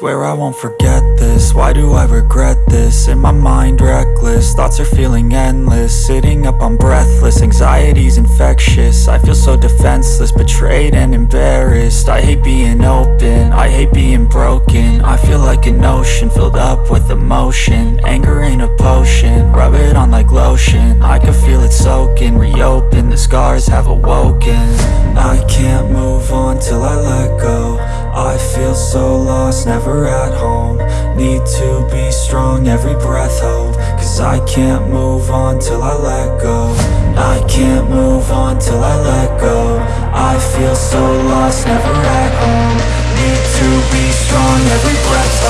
Swear I won't forget this, why do I regret this? In my mind reckless, thoughts are feeling endless. Sitting up I'm breathless, anxiety's infectious. I feel so defenseless, betrayed and embarrassed. I hate being open, I hate being broken. I feel like an ocean, filled up with emotion. Anger ain't a potion, rub it on like lotion. I can feel it soaking, reopen, the scars have awoken so lost, never at home. Need to be strong, every breath hope Cause I can't move on till I let go. I can't move on till I let go. I feel so lost, never at home. Need to be strong, every breath hope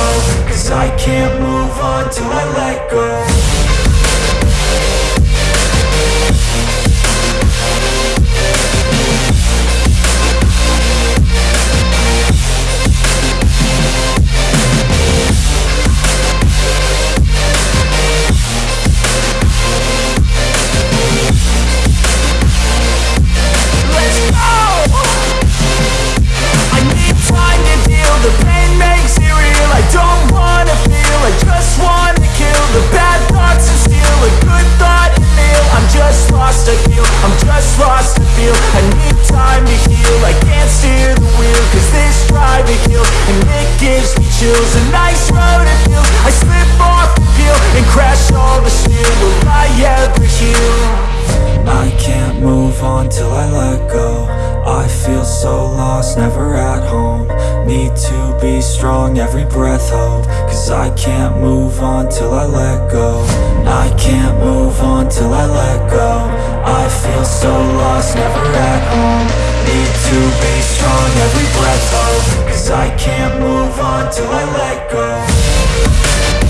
nice road I slip off the peel And crash all the steel, will I ever heal? I can't move on till I let go. I feel so lost, never at home. Need to be strong, every breath hope Cause I can't move on till I let go. I can't move on till I let go. I feel so lost, never at home. Need to be strong, every breath hope Cause I can't till I let go